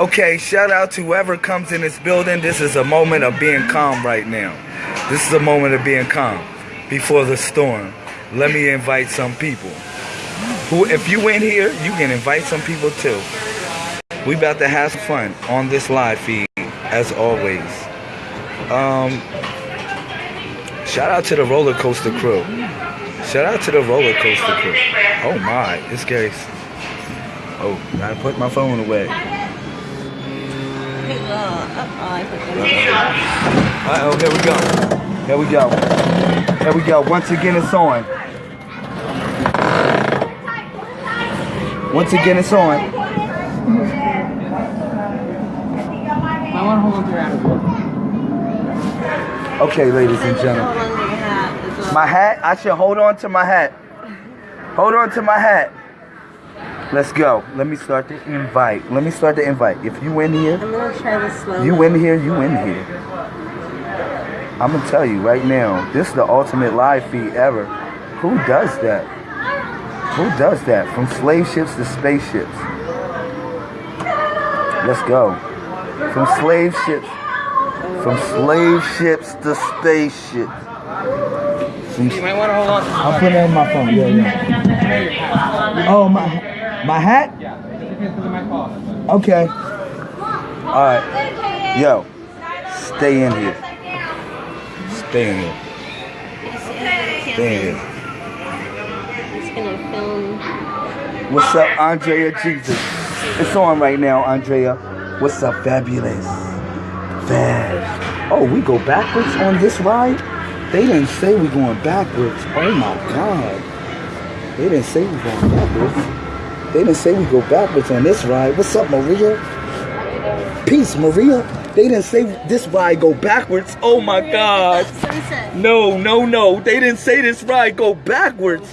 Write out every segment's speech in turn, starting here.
Okay, shout out to whoever comes in this building. This is a moment of being calm right now. This is a moment of being calm before the storm. Let me invite some people. Who, if you in here, you can invite some people too. We about to have some fun on this live feed, as always. Um, shout out to the roller coaster crew. Shout out to the roller coaster crew. Oh my, it's scary. Oh, gotta put my phone away. Uh-oh, oh, here we go. Here we go. Here we go. Once again, it's on. Once again, it's on. I want to hold on to your hat. Okay, ladies and gentlemen. My hat? I should hold on to my hat. Hold on to my hat. Let's go. Let me start the invite. Let me start the invite. If you in here, I'm gonna try this slowly. you in here, you in here. I'm gonna tell you right now, this is the ultimate live feed ever. Who does that? Who does that? From slave ships to spaceships. Let's go. From slave ships. From slave ships to spaceships. From- You might want to hold on I'll put it in my phone. Yeah, yeah. Oh, my my hat? Yeah. Okay. All right. Yo, stay in here. Stay in here. Stay in here. What's up, Andrea Jesus? It's on right now, Andrea. What's up, Fabulous? Fab. Oh, we go backwards on this ride? They didn't say we going backwards. Oh my God. They didn't say we going backwards. They didn't say we go backwards on this ride. What's up, Maria? Peace, Maria. They didn't say this ride go backwards. Oh my God. No, no, no. They didn't say this ride go backwards.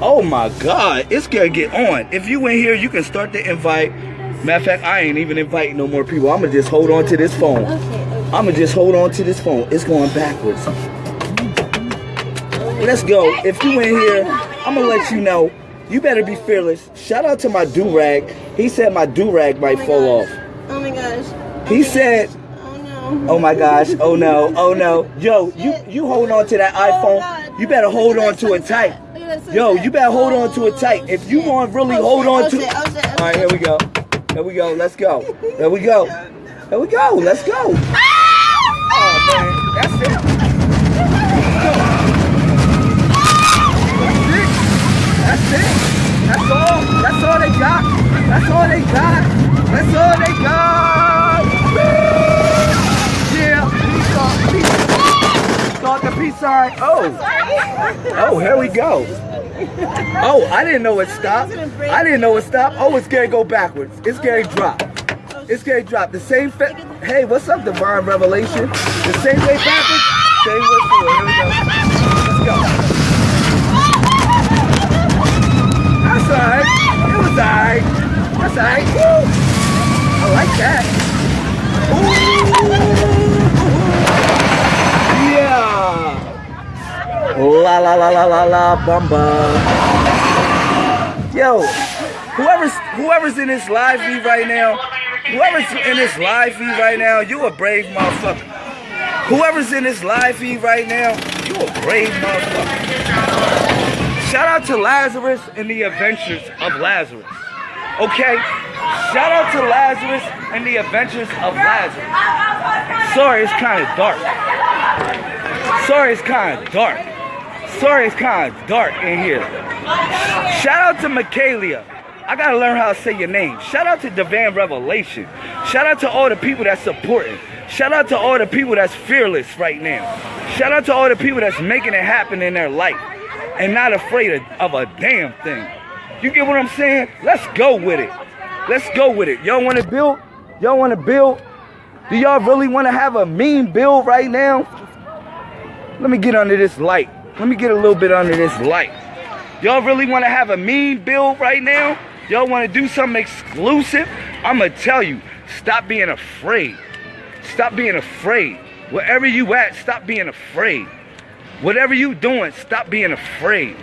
Oh my God. It's gonna get on. If you in here, you can start to invite. Matter of fact, I ain't even inviting no more people. I'ma just hold on to this phone. I'ma just hold on to this phone. It's going backwards. Let's go. If you in here, I'm gonna let you know. You better be fearless. Shout out to my do rag. He said my do rag might my fall gosh. off. Oh my gosh. He said, Oh no. "Oh my gosh, oh no, oh no." Yo, you you hold on to that iPhone. You better hold on to it tight. Yo, you better hold on to it tight. If you want to really hold on to it. All right, here we go. Here we go. Let's go. Here we go. Here we go. Let's go. Oh man, that's it. It. That's all. That's all they got. That's all they got. That's all they got. Yeah. Peace off. Peace. The peace sign. Oh. Oh, here we go. Oh, I didn't know it stopped. I didn't know it stopped. Oh, it's gonna go backwards. It's gonna drop. It's gonna drop. The same Hey, what's up, Divine Revelation? The same way backwards, same way forward. La la bumba. Yo, whoever's whoever's in this live feed right now, whoever's in this live feed right now, you a brave motherfucker. Whoever's in this live feed right now, you a brave motherfucker. Shout out to Lazarus and the Adventures of Lazarus. Okay? Shout out to Lazarus and the Adventures of Lazarus. Sorry, it's kind of dark. Sorry, it's kind of dark. Sorry, it's kind of dark in here. Shout out to Michaelia. I gotta learn how to say your name. Shout out to Divine Revelation. Shout out to all the people that's supporting. Shout out to all the people that's fearless right now. Shout out to all the people that's making it happen in their life and not afraid of, of a damn thing. You get what I'm saying? Let's go with it. Let's go with it. Y'all want to build? Y'all want to build? Do y'all really want to have a mean build right now? Let me get under this light. Let me get a little bit under this light. Y'all really want to have a mean build right now? Y'all want to do something exclusive? I'm going to tell you, stop being afraid. Stop being afraid. Wherever you at, stop being afraid. Whatever you doing, stop being afraid.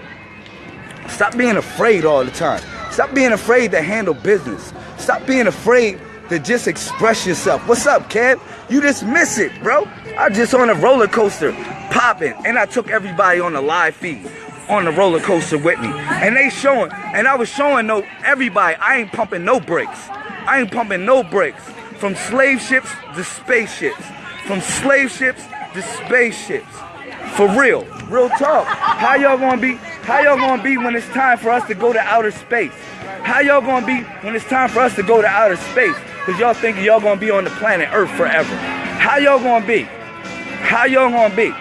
Stop being afraid all the time. Stop being afraid to handle business. Stop being afraid to just express yourself. What's up, Kev? You just miss it, bro. I just on a roller coaster, popping, and I took everybody on the live feed on the roller coaster with me, and they showing, and I was showing no everybody. I ain't pumping no brakes. I ain't pumping no brakes. From slave ships to spaceships, from slave ships to spaceships. For real, real talk. How y'all gonna be? How y'all gonna be when it's time for us to go to outer space? How y'all gonna be when it's time for us to go to outer space? Cause y'all thinking y'all gonna be on the planet Earth forever. How y'all gonna be? How y'all gonna be?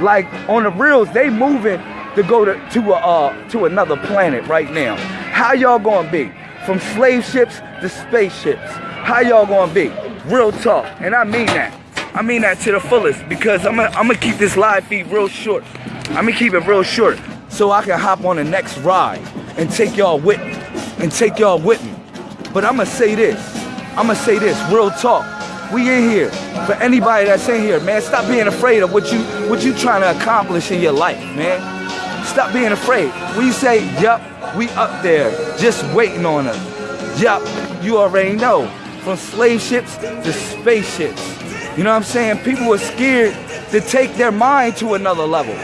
Like on the reels, they moving to go to to a uh, to another planet right now. How y'all gonna be? From slave ships to spaceships. How y'all gonna be? Real talk, and I mean that. I mean that to the fullest because I'm gonna I'm gonna keep this live feed real short. I'm gonna keep it real short so I can hop on the next ride and take y'all with me and take y'all with me. But I'm gonna say this. I'm gonna say this. Real talk. We in here for anybody that's in here, man. Stop being afraid of what you what you trying to accomplish in your life, man. Stop being afraid. When you say, "Yup, we up there, just waiting on us." Yup, you already know. From slave ships to spaceships. You know what I'm saying? People are scared to take their mind to another level.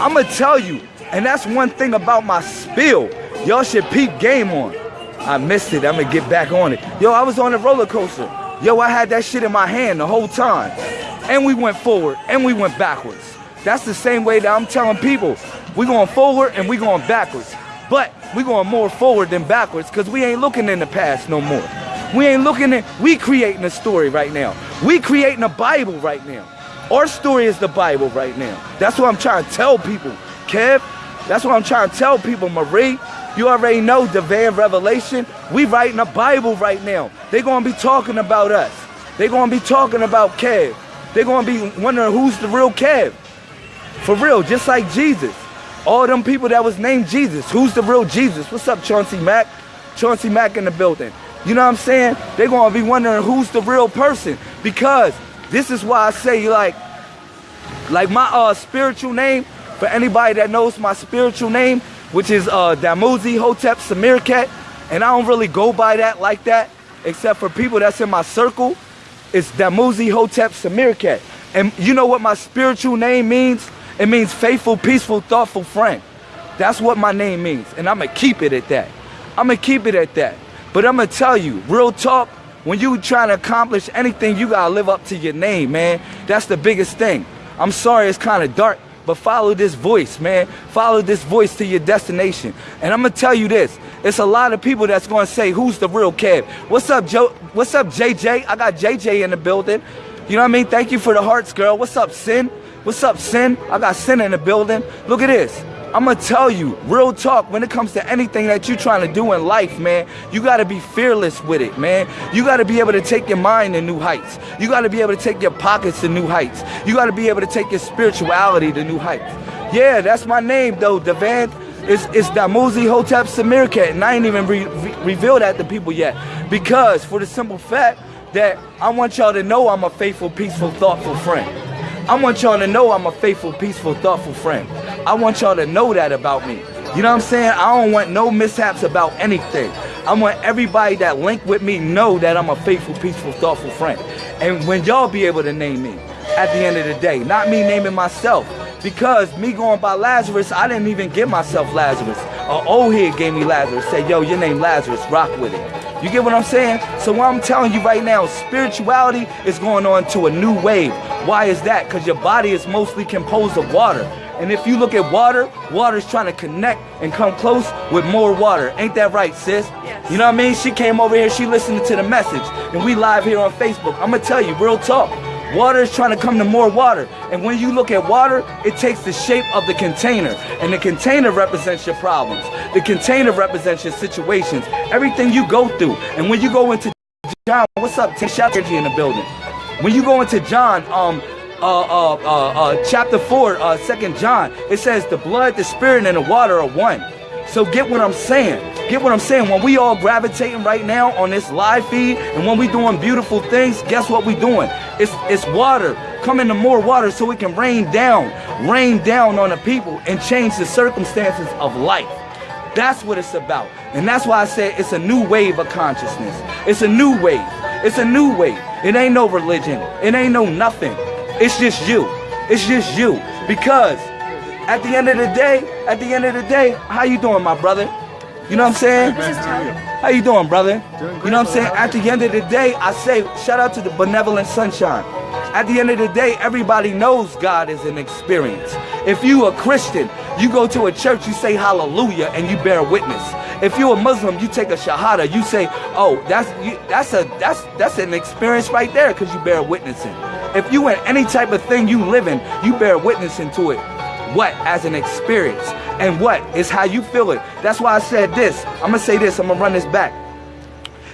I'm gonna tell you, and that's one thing about my spill. Y'all should peep game on. I missed it. I'm gonna get back on it. Yo, I was on a roller coaster. Yo, I had that shit in my hand the whole time. And we went forward and we went backwards. That's the same way that I'm telling people. We going forward and we going backwards. But we going more forward than backwards because we ain't looking in the past no more. We ain't looking at, we creating a story right now. We creating a Bible right now. Our story is the Bible right now. That's what I'm trying to tell people. Kev, that's what I'm trying to tell people, Marie. You already know Divine Revelation. We writing a Bible right now. They gonna be talking about us. They gonna be talking about Kev. They gonna be wondering who's the real Kev. For real, just like Jesus. All them people that was named Jesus. Who's the real Jesus? What's up, Chauncey Mack? Chauncey Mack in the building. You know what I'm saying? They're gonna be wondering who's the real person. Because this is why I say like, like my uh spiritual name, for anybody that knows my spiritual name, which is uh Damuzi Hotep Samirket, and I don't really go by that like that, except for people that's in my circle. It's Damuzi Hotep Samirket. And you know what my spiritual name means? It means faithful, peaceful, thoughtful friend. That's what my name means. And I'm gonna keep it at that. I'm gonna keep it at that. But I'm gonna tell you, real talk, when you trying to accomplish anything, you gotta live up to your name, man. That's the biggest thing. I'm sorry it's kind of dark, but follow this voice, man. Follow this voice to your destination. And I'm gonna tell you this. It's a lot of people that's gonna say, who's the real Kev? What's up, Joe? What's up, JJ? I got JJ in the building. You know what I mean? Thank you for the hearts, girl. What's up, Sin? What's up, Sin? I got Sin in the building. Look at this. I'm gonna tell you, real talk, when it comes to anything that you're trying to do in life, man, you gotta be fearless with it, man. You gotta be able to take your mind to new heights. You gotta be able to take your pockets to new heights. You gotta be able to take your spirituality to new heights. Yeah, that's my name though, Devant. It's, it's Damuzi Hotep Samirket, and I ain't even re- re- revealed that to people yet. Because, for the simple fact that I want y'all to know I'm a faithful, peaceful, thoughtful friend. I want y'all to know I'm a faithful, peaceful, thoughtful friend. I want y'all to know that about me. You know what I'm saying? I don't want no mishaps about anything. I want everybody that link with me know that I'm a faithful, peaceful, thoughtful friend. And when y'all be able to name me at the end of the day, not me naming myself. Because me going by Lazarus, I didn't even give myself Lazarus. A old head gave me Lazarus. Say, yo, your name Lazarus, rock with it. You get what I'm saying? So what I'm telling you right now, spirituality is going on to a new wave. Why is that? Because your body is mostly composed of water. And if you look at water, water's trying to connect and come close with more water. Ain't that right, sis? Yes. You know what I mean? She came over here, she listened to the message. And we live here on Facebook. I'm gonna tell you, real talk. Water is trying to come to more water. And when you look at water, it takes the shape of the container. And the container represents your problems. The container represents your situations, everything you go through. And when you go into John, what's up? Take shout energy in the building. When you go into John, um, uh, uh, uh, uh, chapter 4, uh, 2 John, it says the blood, the spirit, and the water are one. So get what I'm saying. Get what I'm saying. When we all gravitating right now on this live feed and when we doing beautiful things, guess what we doing? It's it's water. Coming to more water so it can rain down, rain down on the people and change the circumstances of life. That's what it's about. And that's why I say it's a new wave of consciousness. It's a new wave. It's a new wave. It ain't no religion. It ain't no nothing. It's just you. It's just you. Because at the end of the day, at the end of the day, how you doing, my brother? You know what I'm saying? How you doing, brother? You know what I'm saying? At the end of the day, I say shout out to the benevolent sunshine. At the end of the day, everybody knows God is an experience. If you a Christian, you go to a church, you say hallelujah, and you bear witness. If you're a Muslim, you take a shahada, you say, oh, that's you, that's a that's that's an experience right there because you bear witnessing. If you in any type of thing you live in, you bear witnessing to it. What as an experience, and what is how you feel it. That's why I said this. I'm gonna say this. I'm gonna run this back.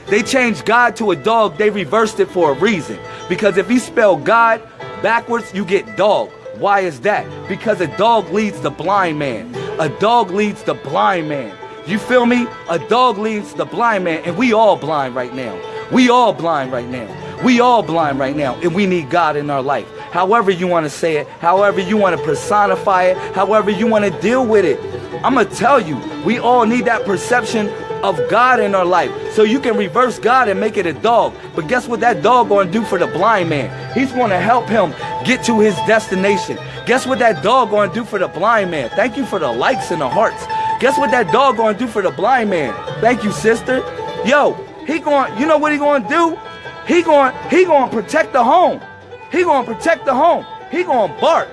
They changed God to a dog. They reversed it for a reason. Because if you spell God backwards, you get dog. Why is that? Because a dog leads the blind man. A dog leads the blind man. You feel me? A dog leads the blind man, and we all blind right now. We all blind right now. We all blind right now, and we need God in our life. However you want to say it, however you want to personify it, however you want to deal with it. I'm going to tell you, we all need that perception of God in our life. So you can reverse God and make it a dog. But guess what that dog going to do for the blind man? He's going to help him get to his destination. Guess what that dog going to do for the blind man? Thank you for the likes and the hearts. Guess what that dog going to do for the blind man? Thank you, sister. Yo, he going, you know what he going to do? He going, he going to protect the home. He to protect the home. He to bark.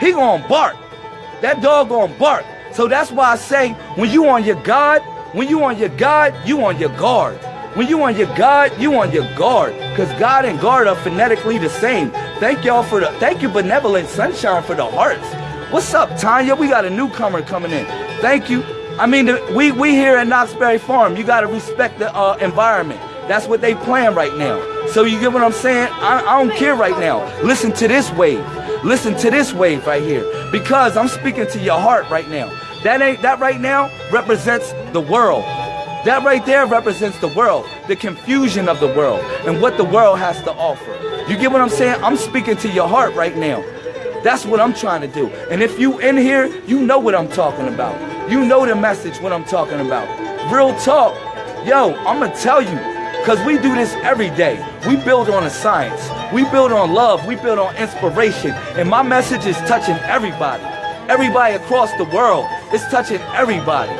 He to bark. That dog to bark. So that's why I say when you on your God, when you on your God, you on your guard. When you on your God, you on your guard. Because God and guard are phonetically the same. Thank y'all for the, thank you Benevolent Sunshine for the hearts. What's up, Tanya? We got a newcomer coming in. Thank you. I mean, we, we here at Knott's Berry Farm, you got to respect the uh, environment. That's what they plan right now. So you get what I'm saying? I, I don't care right now. Listen to this wave. Listen to this wave right here. Because I'm speaking to your heart right now. That ain't that right now represents the world. That right there represents the world, the confusion of the world, and what the world has to offer. You get what I'm saying? I'm speaking to your heart right now. That's what I'm trying to do. And if you in here, you know what I'm talking about. You know the message what I'm talking about. Real talk. Yo, I'm gonna tell you, because we do this every day. We build on the science. We build on love. We build on inspiration. And my message is touching everybody. Everybody across the world. It's touching everybody.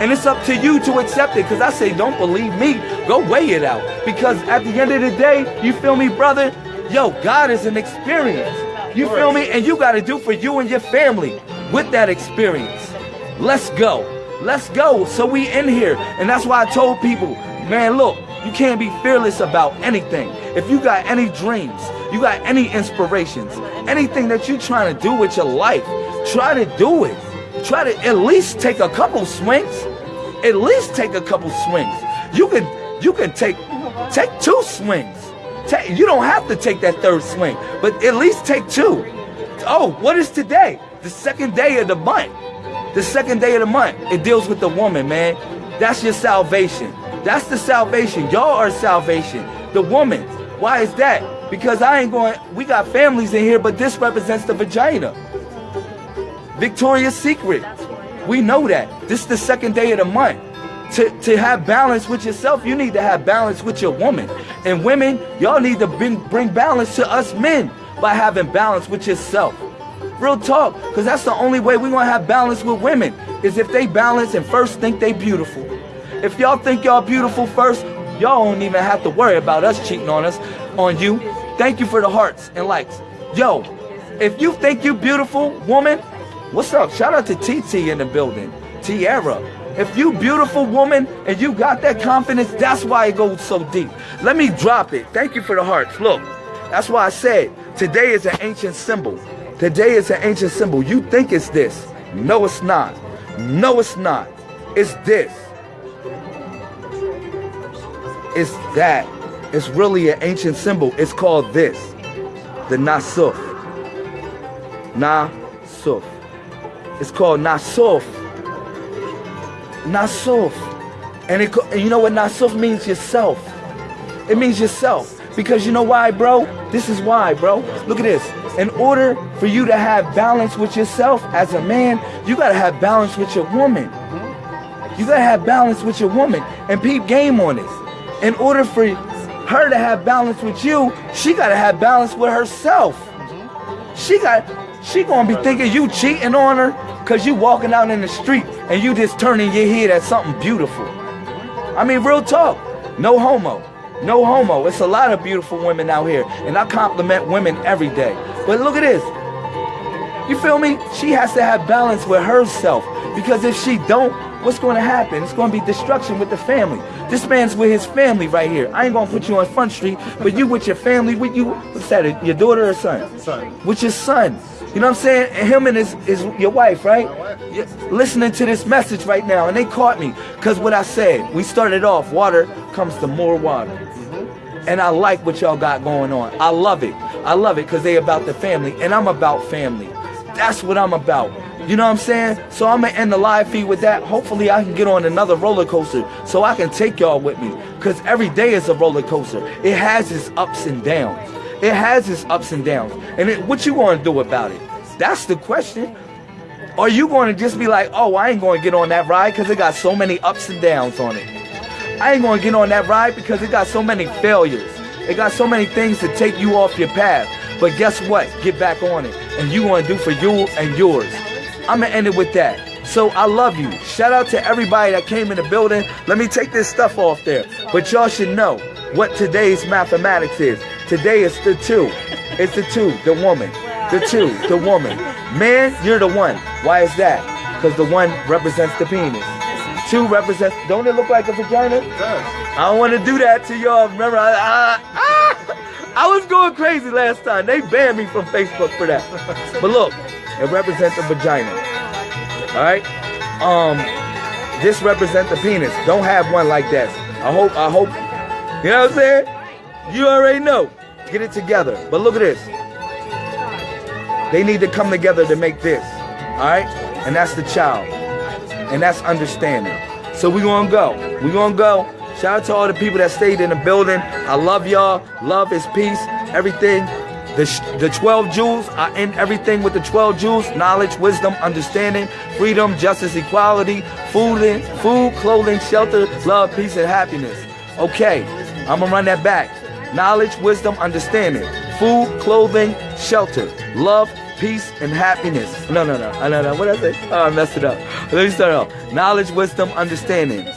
And it's up to you to accept it. Because I say, don't believe me. Go weigh it out. Because at the end of the day, you feel me, brother? Yo, God is an experience. You feel me? And you got to do for you and your family with that experience. Let's go. Let's go. So we in here. And that's why I told people, man, look, you can't be fearless about anything. If you got any dreams, you got any inspirations, anything that you're trying to do with your life, try to do it. Try to at least take a couple swings. At least take a couple swings. You can you can take take two swings. Take, you don't have to take that third swing, but at least take two. Oh, what is today? The second day of the month. The second day of the month. It deals with the woman, man. That's your salvation. That's the salvation. Y'all are salvation. The woman. Why is that? Because I ain't going, we got families in here, but this represents the vagina. Victoria's Secret. We know that. This is the second day of the month. To, to have balance with yourself, you need to have balance with your woman. And women, y'all need to bring, bring balance to us men by having balance with yourself. Real talk, because that's the only way we're going to have balance with women, is if they balance and first think they beautiful. If y'all think y'all beautiful first, y'all don't even have to worry about us cheating on us, on you. Thank you for the hearts and likes. Yo, if you think you beautiful, woman, what's up? Shout out to TT in the building. Tiara. If you beautiful woman and you got that confidence, that's why it goes so deep. Let me drop it. Thank you for the hearts. Look, that's why I said today is an ancient symbol. Today is an ancient symbol. You think it's this. No, it's not. No, it's not. It's this. It's that. It's really an ancient symbol. It's called this. The Nasuf. Nasuf. It's called Nasuf. Nasuf. And, it, and you know what Nasuf means? Yourself. It means yourself. Because you know why, bro? This is why, bro. Look at this. In order for you to have balance with yourself as a man, you got to have balance with your woman. You gotta have balance with your woman and peep game on this. In order for her to have balance with you, she gotta have balance with herself. She got she gonna be thinking you cheating on her cause you walking out in the street and you just turning your head at something beautiful. I mean real talk. No homo. No homo. It's a lot of beautiful women out here. And I compliment women every day. But look at this. You feel me? She has to have balance with herself. Because if she don't, what's going to happen? It's going to be destruction with the family. This man's with his family right here. I ain't going to put you on Front Street, but you with your family, with you, what's that, your daughter or son? Son. With your son. You know what I'm saying? And him and his, his your wife, right? Yeah, Listening to this message right now, and they caught me. Because what I said, we started off, water comes to more water. Mm-hmm. And I like what y'all got going on. I love it. I love it because they about the family, and I'm about family. That's what I'm about. You know what I'm saying? So I'm gonna end the live feed with that. Hopefully I can get on another roller coaster so I can take y'all with me. Cause every day is a roller coaster. It has its ups and downs. It has its ups and downs. And it, what you gonna do about it? That's the question. Are you gonna just be like, oh, I ain't gonna get on that ride because it got so many ups and downs on it? I ain't gonna get on that ride because it got so many failures. It got so many things to take you off your path. But guess what? Get back on it. And you gonna do for you and yours. I'm gonna end it with that. So I love you. Shout out to everybody that came in the building. Let me take this stuff off there. But y'all should know what today's mathematics is. Today is the two. It's the two, the woman. The two, the woman. Man, you're the one. Why is that? Because the one represents the penis. Two represents, don't it look like a vagina? It does. I don't want to do that to y'all. Remember, I, I, I, I was going crazy last time. They banned me from Facebook for that. But look, it represents the vagina. All right. Um, this represents the penis. Don't have one like that. I hope. I hope. You know what I'm saying? You already know. Get it together. But look at this. They need to come together to make this. All right. And that's the child. And that's understanding. So we gonna go. We gonna go. Shout out to all the people that stayed in the building. I love y'all. Love is peace. Everything. The, the 12 jewels, I end everything with the 12 jewels knowledge, wisdom, understanding, freedom, justice, equality, food, food, clothing, shelter, love, peace, and happiness. Okay, I'm gonna run that back. Knowledge, wisdom, understanding, food, clothing, shelter, love, peace, and happiness. No, no, no, no, no. What did I say? Oh, I messed it up. Let me start off. Knowledge, wisdom, understanding,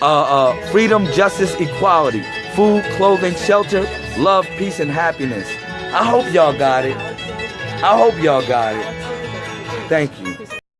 uh, uh, freedom, justice, equality, food, clothing, shelter, love, peace, and happiness. I hope y'all got it. I hope y'all got it. Thank you.